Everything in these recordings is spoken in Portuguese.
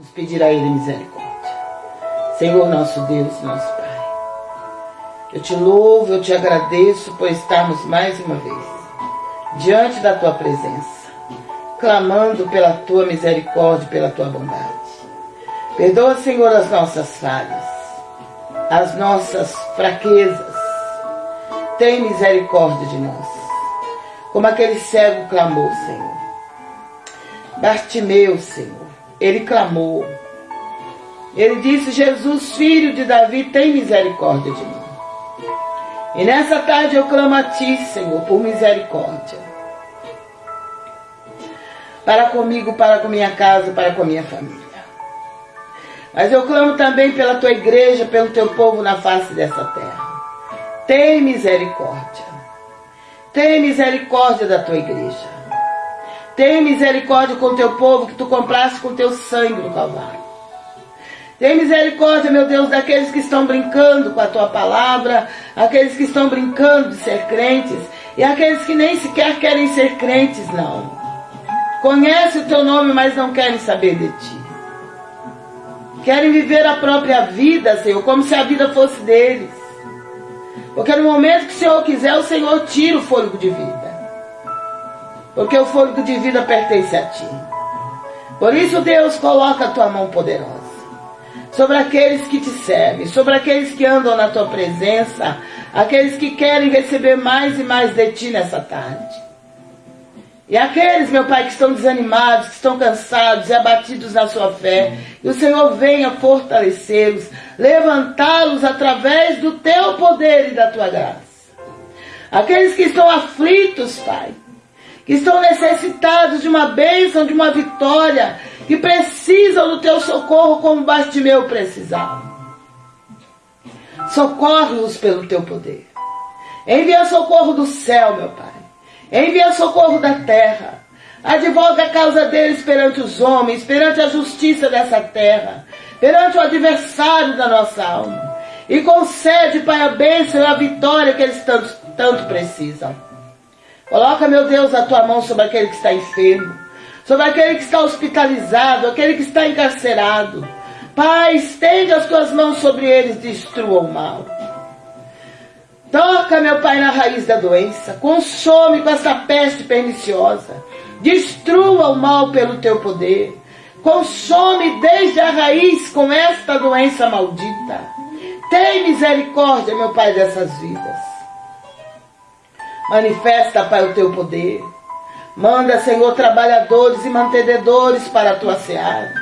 Vamos pedir a Ele misericórdia. Senhor nosso Deus, nosso Pai. Eu te louvo, eu te agradeço por estarmos mais uma vez diante da tua presença, clamando pela tua misericórdia, pela tua bondade. Perdoa, Senhor, as nossas falhas, as nossas fraquezas. Tem misericórdia de nós. Como aquele cego clamou, Senhor. Bartimeu, Senhor. Ele clamou. Ele disse: Jesus, filho de Davi, tem misericórdia de mim. E nessa tarde eu clamo a Ti, Senhor, por misericórdia. Para comigo, para com minha casa, para com minha família. Mas eu clamo também pela tua igreja, pelo teu povo na face dessa terra. Tem misericórdia. Tem misericórdia da tua igreja. Tem misericórdia com o teu povo que tu compraste com teu sangue no Calvário. Tem misericórdia, meu Deus, daqueles que estão brincando com a tua palavra, aqueles que estão brincando de ser crentes e aqueles que nem sequer querem ser crentes, não. Conhece o teu nome, mas não querem saber de ti. Querem viver a própria vida, Senhor, como se a vida fosse deles. Porque no momento que o Senhor quiser, o Senhor tira o fôlego de vida. Porque o fôlego de vida pertence a Ti. Por isso, Deus, coloca a Tua mão poderosa sobre aqueles que te servem, sobre aqueles que andam na Tua presença, aqueles que querem receber mais e mais de Ti nessa tarde. E aqueles, meu Pai, que estão desanimados, que estão cansados e abatidos na sua fé, que o Senhor venha fortalecê-los, levantá-los através do teu poder e da tua graça. Aqueles que estão aflitos, Pai, estão necessitados de uma bênção, de uma vitória, que precisam do teu socorro como Bartimeu precisava. Socorre-os pelo teu poder. Envia socorro do céu, meu Pai. Envia socorro da terra. Advoga a causa deles perante os homens, perante a justiça dessa terra, perante o adversário da nossa alma. E concede, Pai, a bênção e a vitória que eles tanto, tanto precisam. Coloca, meu Deus, a tua mão sobre aquele que está enfermo, sobre aquele que está hospitalizado, aquele que está encarcerado. Pai, estende as tuas mãos sobre eles, destrua o mal. Toca, meu Pai, na raiz da doença. Consome com essa peste perniciosa. Destrua o mal pelo teu poder. Consome desde a raiz com esta doença maldita. Tem misericórdia, meu Pai, dessas vidas. Manifesta, Pai, o teu poder. Manda, Senhor, trabalhadores e mantenedores para a tua seara.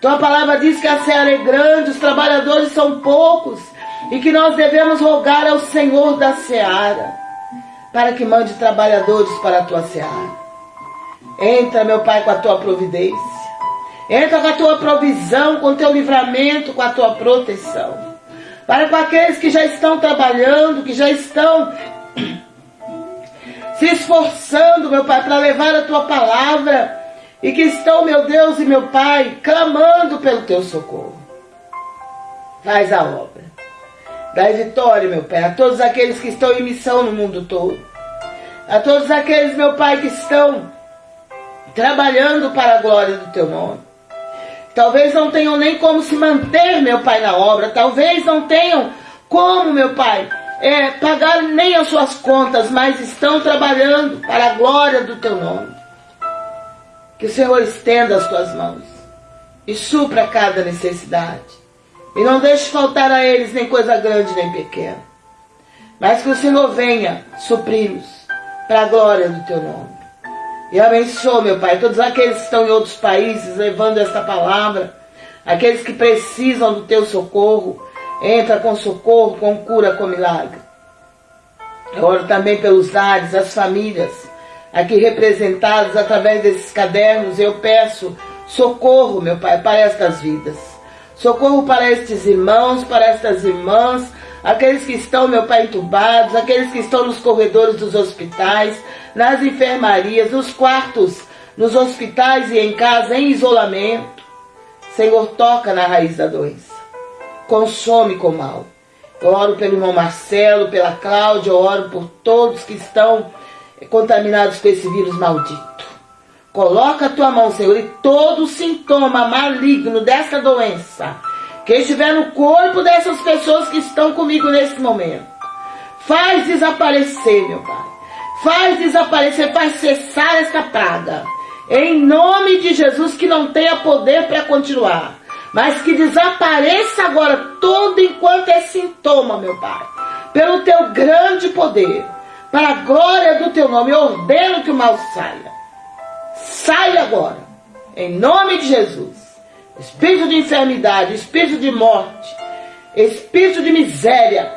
Tua palavra diz que a seara é grande, os trabalhadores são poucos e que nós devemos rogar ao Senhor da seara para que mande trabalhadores para a tua seara. Entra, meu Pai, com a tua providência. Entra com a tua provisão, com o teu livramento, com a tua proteção. Para com aqueles que já estão trabalhando, que já estão se esforçando, meu Pai, para levar a tua palavra e que estão, meu Deus e meu Pai, clamando pelo teu socorro. Faz a obra. Dai vitória, meu Pai, a todos aqueles que estão em missão no mundo todo. A todos aqueles, meu Pai, que estão trabalhando para a glória do Teu nome. Talvez não tenham nem como se manter, meu Pai, na obra. Talvez não tenham como, meu Pai, é, pagar nem as suas contas, mas estão trabalhando para a glória do Teu nome. Que o Senhor estenda as Tuas mãos e supra cada necessidade. E não deixe faltar a eles nem coisa grande nem pequena. Mas que o Senhor venha supri-los para a glória do teu nome. E abençoe, meu Pai, todos aqueles que estão em outros países levando esta palavra, aqueles que precisam do teu socorro, entra com socorro, com cura, com milagre. Eu oro também pelos lares, as famílias, aqui representadas através desses cadernos, eu peço socorro, meu Pai, para estas vidas. Socorro para estes irmãos, para estas irmãs, aqueles que estão, meu Pai, entubados, aqueles que estão nos corredores dos hospitais, nas enfermarias, nos quartos, nos hospitais e em casa, em isolamento. Senhor, toca na raiz da doença. Consome com mal. Eu oro pelo irmão Marcelo, pela Cláudia, eu oro por todos que estão contaminados com esse vírus maldito. Coloca a tua mão, Senhor, e todo sintoma maligno dessa doença que estiver no corpo dessas pessoas que estão comigo nesse momento, faz desaparecer, meu Pai. Faz desaparecer, faz cessar esta praga. Em nome de Jesus, que não tenha poder para continuar, mas que desapareça agora todo enquanto é sintoma, meu Pai. Pelo teu grande poder, para a glória do teu nome, eu ordeno que o mal saia. Saia agora, em nome de Jesus. Espírito de enfermidade, espírito de morte, espírito de miséria,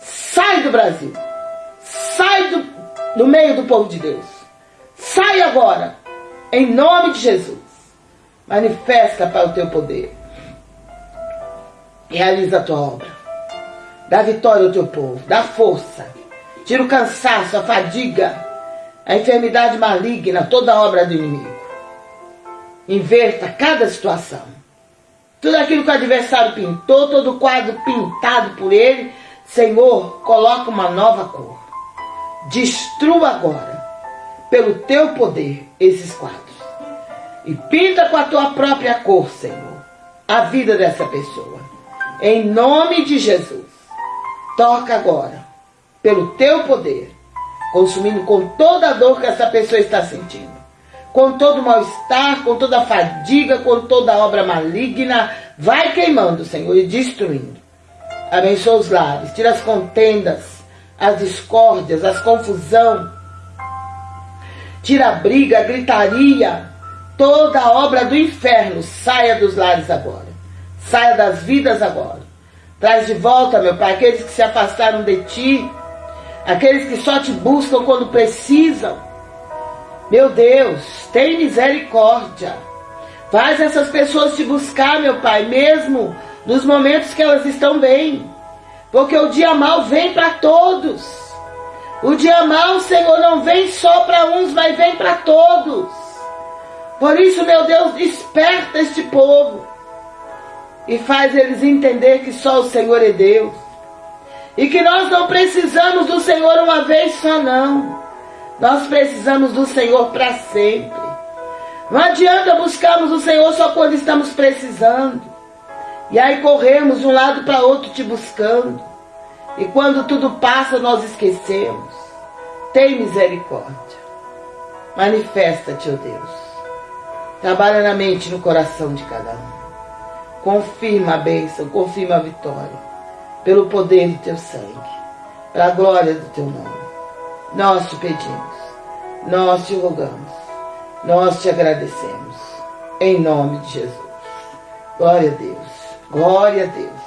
sai do Brasil. Sai do, do meio do povo de Deus. Sai agora, em nome de Jesus. Manifesta para o teu poder. Realiza a tua obra. Dá vitória ao teu povo. Dá força. Tira o cansaço, a fadiga, a enfermidade maligna, toda a obra do inimigo. Inverta cada situação. Tudo aquilo que o adversário pintou, todo o quadro pintado por ele, Senhor, coloca uma nova cor. Destrua agora, pelo teu poder, esses quadros. E pinta com a tua própria cor, Senhor, a vida dessa pessoa. Em nome de Jesus. Toca agora, pelo teu poder, consumindo com toda a dor que essa pessoa está sentindo com todo o mal-estar, com toda a fadiga, com toda a obra maligna. Vai queimando, Senhor, e destruindo. Abençoa os lares, tira as contendas, as discórdias, as confusão. Tira a briga, a gritaria, toda obra do inferno. Saia dos lares agora. Saia das vidas agora. Traz de volta, meu Pai, aqueles que se afastaram de Ti, aqueles que só te buscam quando precisam meu Deus, tem misericórdia. Faz essas pessoas te buscar, meu Pai, mesmo nos momentos que elas estão bem. Porque o dia mal vem para todos. O dia mal, Senhor, não vem só para uns, mas vem para todos. Por isso, meu Deus, desperta este povo e faz eles entender que só o Senhor é Deus. E que nós não precisamos do Senhor uma vez só, não. Nós precisamos do Senhor para sempre. Não adianta buscarmos o Senhor só quando estamos precisando. E aí corremos de um lado para outro te buscando. E quando tudo passa, nós esquecemos. Tem misericórdia. Manifesta-te, ó oh Deus. Trabalha na mente e no coração de cada um. Confirma a bênção, confirma a vitória. Pelo poder do teu sangue. Para a glória do teu nome. Nós te pedimos, nós te rogamos, nós te agradecemos, em nome de Jesus. Glória a Deus, glória a Deus.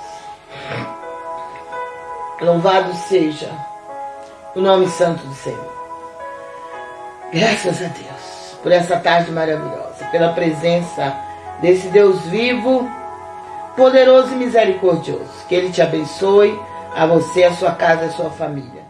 Louvado seja o nome santo do Senhor. Graças a Deus por essa tarde maravilhosa, pela presença desse Deus vivo, poderoso e misericordioso. Que Ele te abençoe, a você, a sua casa a sua família.